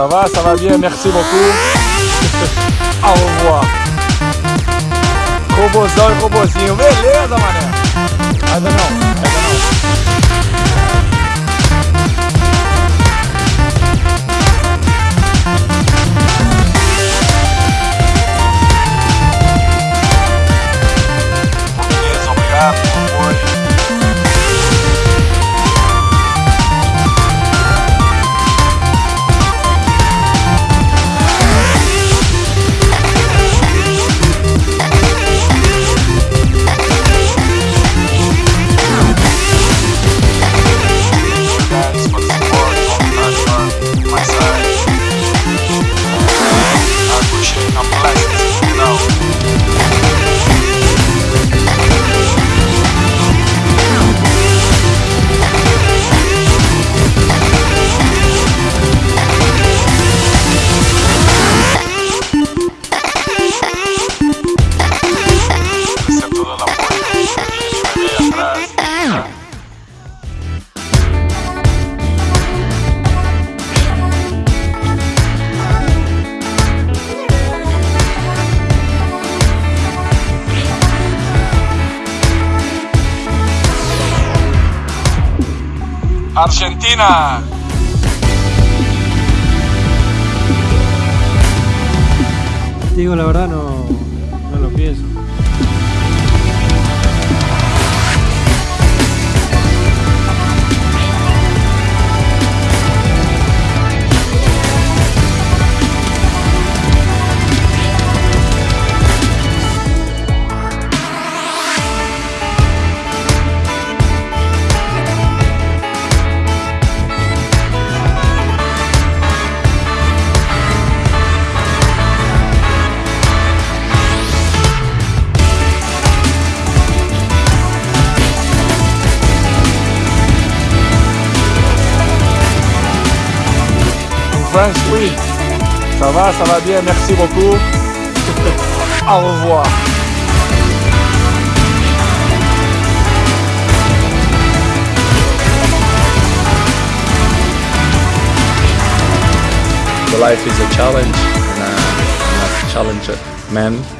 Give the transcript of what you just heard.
Ça va, ça va bien, merci beaucoup. Au revoir. Robozão e robozinho, beleza, mané? Argentina. Digo la verdad, no, Oui. Ça va, ça va bien, merci beaucoup. Au revoir. Life is a challenge, and uh, challenger man.